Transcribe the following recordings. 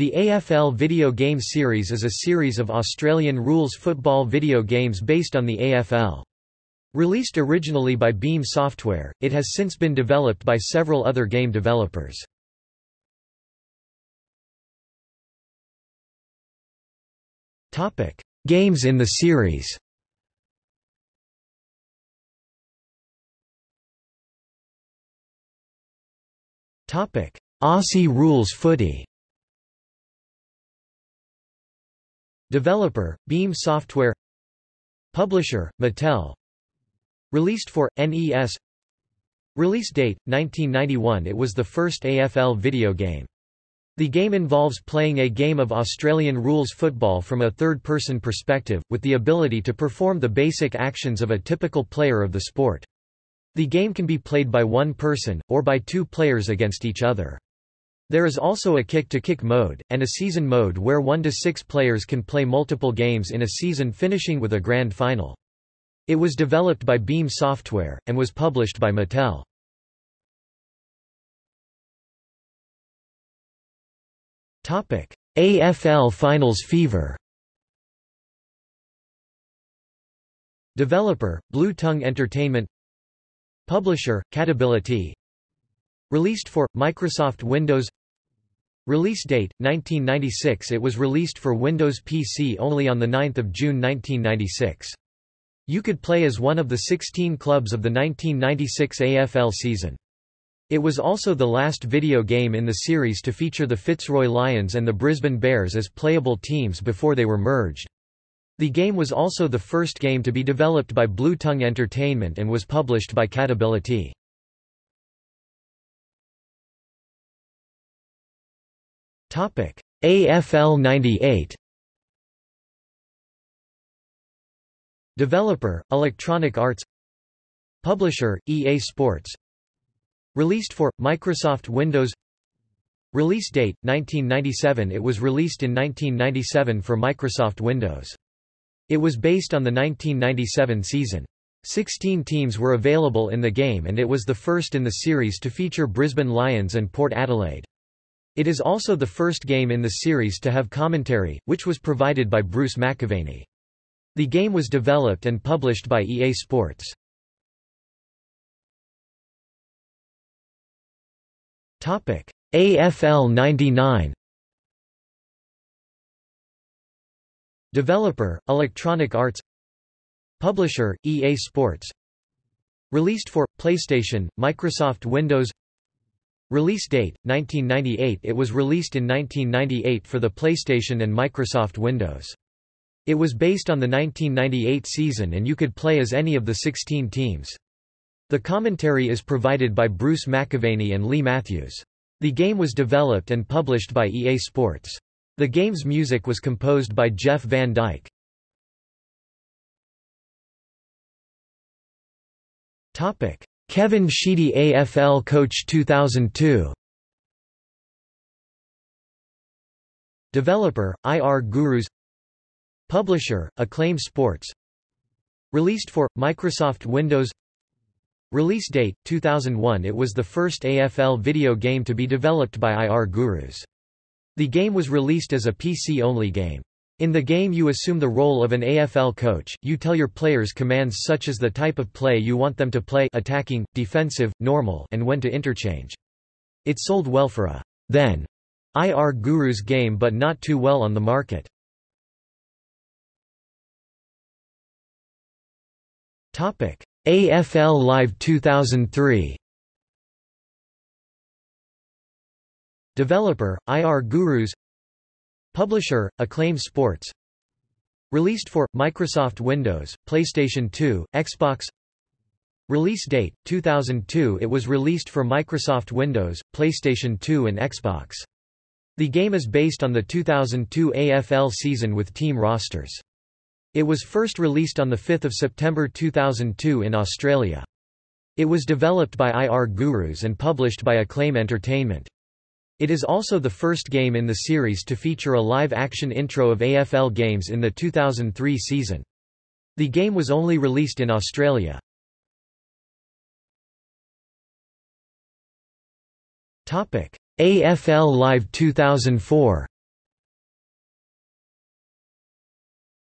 The AFL video game series is a series of Australian rules football video games based on the AFL. Released originally by Beam Software, it has since been developed by several other game developers. Topic: Games in the series Topic: Aussie Rules Footy Developer, Beam Software Publisher, Mattel Released for, NES Release date, 1991 It was the first AFL video game. The game involves playing a game of Australian rules football from a third-person perspective, with the ability to perform the basic actions of a typical player of the sport. The game can be played by one person, or by two players against each other. There is also a kick-to-kick -kick mode, and a season mode where one to six players can play multiple games in a season finishing with a grand final. It was developed by Beam Software, and was published by Mattel. AFL Finals Fever Developer, Blue Tongue Entertainment Publisher, Catability Released for, Microsoft Windows Release date, 1996 It was released for Windows PC only on 9 June 1996. You could play as one of the 16 clubs of the 1996 AFL season. It was also the last video game in the series to feature the Fitzroy Lions and the Brisbane Bears as playable teams before they were merged. The game was also the first game to be developed by Blue Tongue Entertainment and was published by Catability. AFL 98 Developer, Electronic Arts Publisher, EA Sports Released for, Microsoft Windows Release date, 1997 It was released in 1997 for Microsoft Windows. It was based on the 1997 season. Sixteen teams were available in the game and it was the first in the series to feature Brisbane Lions and Port Adelaide. It is also the first game in the series to have commentary, which was provided by Bruce McAvaney. The game was developed and published by EA Sports. Topic: AFL 99 Developer, Electronic Arts Publisher, EA Sports Released for, PlayStation, Microsoft Windows Release date, 1998 It was released in 1998 for the PlayStation and Microsoft Windows. It was based on the 1998 season and you could play as any of the 16 teams. The commentary is provided by Bruce McAvaney and Leigh Matthews. The game was developed and published by EA Sports. The game's music was composed by Jeff van Dyck. Kevin Sheedy AFL Coach 2002 Developer, IR Gurus. Publisher, Acclaim Sports. Released for, Microsoft Windows. Release date, 2001 It was the first AFL video game to be developed by IR Gurus. The game was released as a PC-only game. In the game you assume the role of an AFL coach, you tell your players commands such as the type of play you want them to play attacking, defensive, normal and when to interchange. It sold well for a then IR Gurus game but not too well on the market. Topic: AFL Live 2003 Developer, IR Gurus Publisher, Acclaim Sports Released for, Microsoft Windows, PlayStation 2, Xbox Release date, 2002 It was released for Microsoft Windows, PlayStation 2 and Xbox. The game is based on the 2002 AFL season with team rosters. It was first released on 5 September 2002 in Australia. It was developed by IR Gurus and published by Acclaim Entertainment. It is also the first game in the series to feature a live-action intro of AFL games in the 2003 season. The game was only released in Australia. Topic: AFL Live 2004.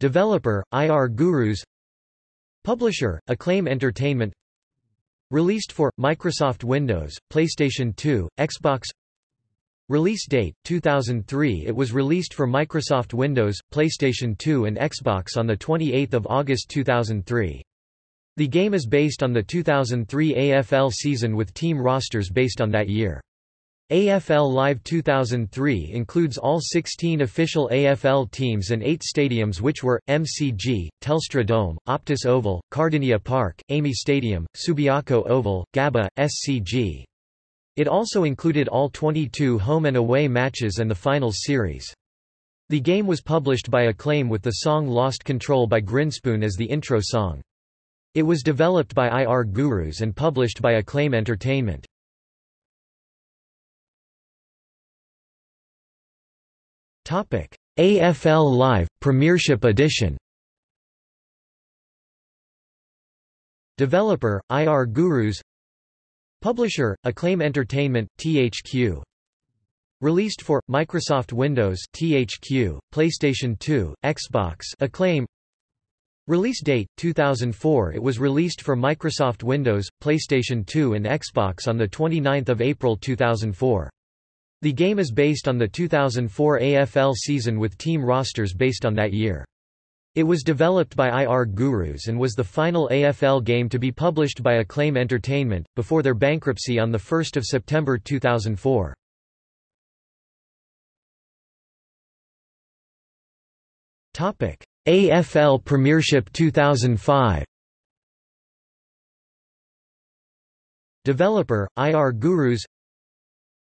Developer, IR Gurus Publisher, Acclaim Entertainment Released for, Microsoft Windows, PlayStation 2, Xbox Release date, 2003 It was released for Microsoft Windows, PlayStation 2 and Xbox on 28 August 2003. The game is based on the 2003 AFL season with team rosters based on that year. AFL Live 2003 includes all 16 official AFL teams and 8 stadiums which were, MCG, Telstra Dome, Optus Oval, Kardinia Park, AAMI Stadium, Subiaco Oval, Gabba, SCG. It also included all 22 home and away matches and the finals series. The game was published by Acclaim with the song Lost Control by Grinspoon as the intro song. It was developed by IR Gurus and published by Acclaim Entertainment. Topic: AFL Live Premiership Edition. Developer: IR Gurus. Publisher: Acclaim Entertainment (THQ). Released for Microsoft Windows (THQ), PlayStation 2, Xbox Acclaim. Release date 2004 It was released for Microsoft Windows, PlayStation 2 and Xbox on the 29th of April 2004. The game is based on the 2004 AFL season with team rosters based on that year. It was developed by IR Gurus and was the final AFL game to be published by Acclaim Entertainment, before their bankruptcy on 1 September 2004. AFL Premiership 2005 Developer, IR Gurus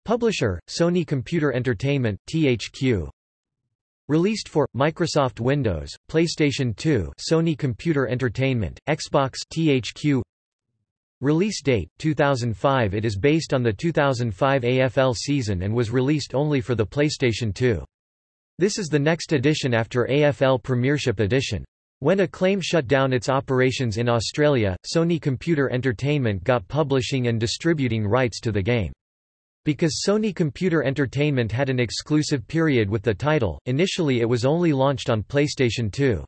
Publisher, Sony Computer Entertainment THQ. Released for Microsoft Windows, PlayStation 2, Sony Computer Entertainment, Xbox THQ. Release date 2005 It is based on the 2005 AFL season and was released only for the PlayStation 2. This is the next edition after AFL Premiership Edition. When Acclaim shut down its operations in Australia, Sony Computer Entertainment got publishing and distributing rights to the game. Because Sony Computer Entertainment had an exclusive period with the title, initially it was only launched on PlayStation 2.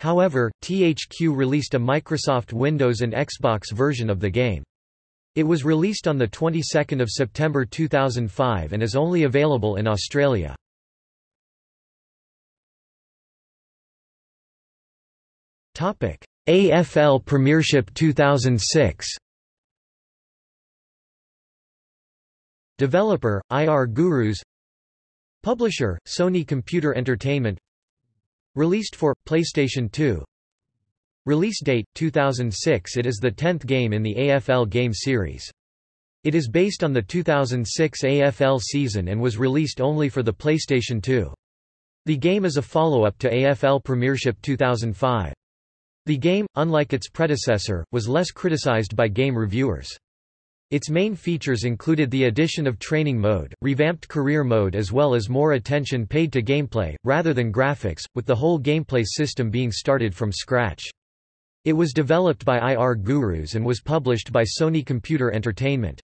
However, THQ released a Microsoft Windows and Xbox version of the game. It was released on the 22nd of September 2005 and is only available in Australia. Topic: AFL Premiership 2006. Developer, IR Gurus Publisher, Sony Computer Entertainment Released for, PlayStation 2 Release date, 2006 It is the tenth game in the AFL game series. It is based on the 2006 AFL season and was released only for the PlayStation 2. The game is a follow-up to AFL Premiership 2005. The game, unlike its predecessor, was less criticized by game reviewers. Its main features included the addition of training mode, revamped career mode as well as more attention paid to gameplay, rather than graphics, with the whole gameplay system being started from scratch. It was developed by IR Gurus and was published by Sony Computer Entertainment.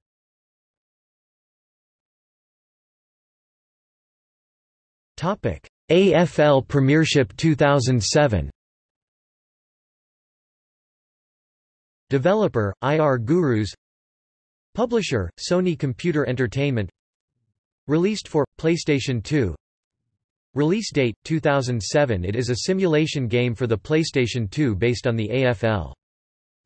AFL Premiership 2007 Developer, IR Gurus Publisher, Sony Computer Entertainment Released for, PlayStation 2 Release date, 2007 It is a simulation game for the PlayStation 2 based on the AFL.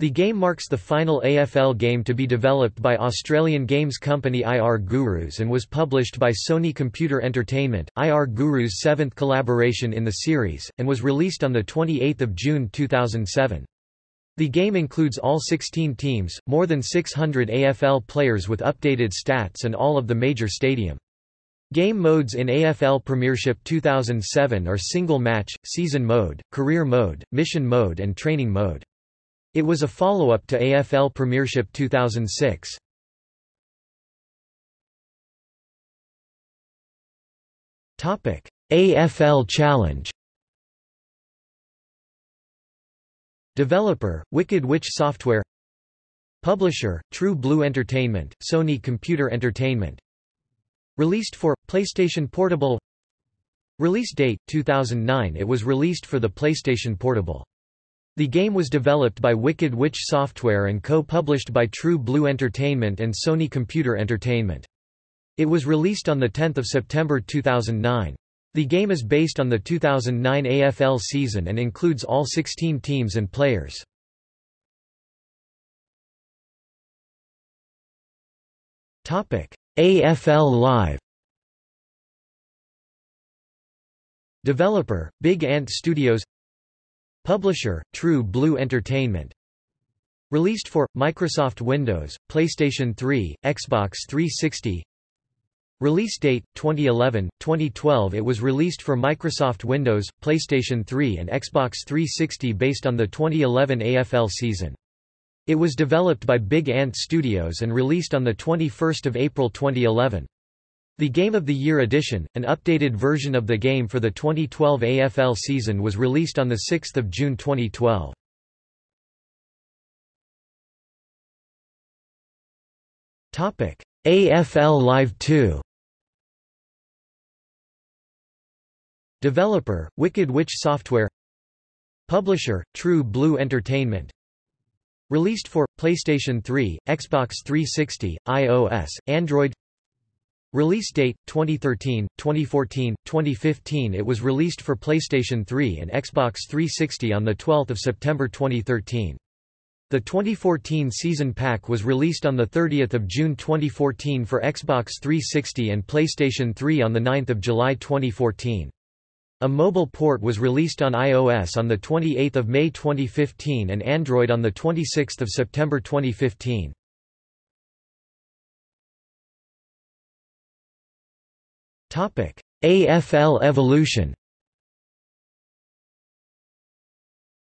The game marks the final AFL game to be developed by Australian games company IR Gurus and was published by Sony Computer Entertainment, IR Gurus' seventh collaboration in the series, and was released on 28 June 2007. The game includes all 16 teams, more than 600 AFL players with updated stats and all of the major stadium. Game modes in AFL Premiership 2007 are Single Match, Season Mode, Career Mode, Mission Mode and Training Mode. It was a follow-up to AFL Premiership 2006. AFL Challenge Developer, Wicked Witch Software Publisher, True Blue Entertainment, Sony Computer Entertainment Released for, PlayStation Portable Release date, 2009 It was released for the PlayStation Portable. The game was developed by Wicked Witch Software and co-published by True Blue Entertainment and Sony Computer Entertainment. It was released on 10 September 2009. The game is based on the 2009 AFL season and includes all 16 teams and players. AFL Live. Developer, Big Ant Studios. Publisher, True Blue Entertainment. Released for, Microsoft Windows, PlayStation 3, Xbox 360 Release date, 2011, 2012 It was released for Microsoft Windows, PlayStation 3 and Xbox 360 based on the 2011 AFL season. It was developed by Big Ant Studios and released on 21 April 2011. The Game of the Year edition, an updated version of the game for the 2012 AFL season was released on 6 June 2012. AFL Live 2 Developer, Wicked Witch Software Publisher, True Blue Entertainment Released for, PlayStation 3, Xbox 360, iOS, Android Release date 2013, 2014, 2015 It was released for PlayStation 3 and Xbox 360 on the 12th of September 2013. The 2014 season pack was released on the 30th of June 2014 for Xbox 360 and PlayStation 3 on the 9th of July 2014. A mobile port was released on iOS on the 28th May 2015 and Android on the 26th September 2015. AFL Evolution.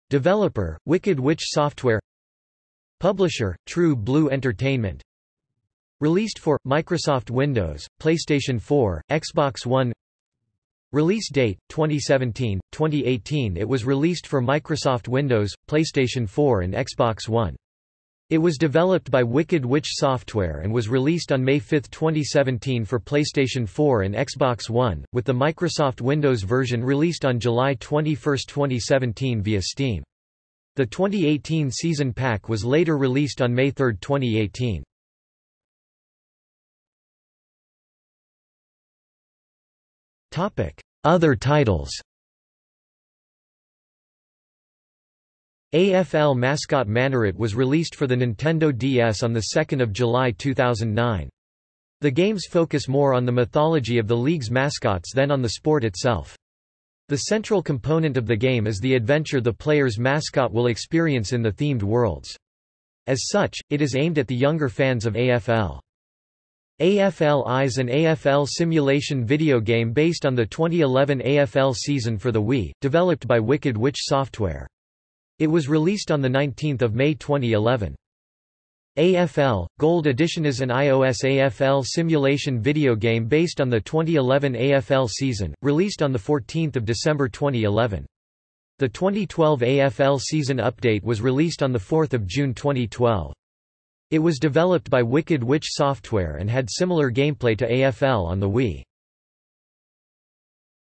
Developer, Wicked Witch Software. Publisher, True Blue Entertainment. Released for, Microsoft Windows, PlayStation 4, Xbox One Release date, 2017, 2018 It was released for Microsoft Windows, PlayStation 4 and Xbox One. It was developed by Wicked Witch Software and was released on May 5, 2017 for PlayStation 4 and Xbox One, with the Microsoft Windows version released on July 21, 2017 via Steam. The 2018 season pack was later released on May 3, 2018. Other titles AFL mascot Manorit was released for the Nintendo DS on 2 July 2009. The games focus more on the mythology of the league's mascots than on the sport itself. The central component of the game is the adventure the player's mascot will experience in the themed worlds. As such, it is aimed at the younger fans of AFL. AFL Eyes an AFL simulation video game based on the 2011 AFL season for the Wii, developed by Wicked Witch Software. It was released on 19 May 2011. AFL Gold Edition is an iOS AFL simulation video game based on the 2011 AFL season, released on 14 December 2011. The 2012 AFL season update was released on 4 June 2012. It was developed by Wicked Witch Software and had similar gameplay to AFL on the Wii.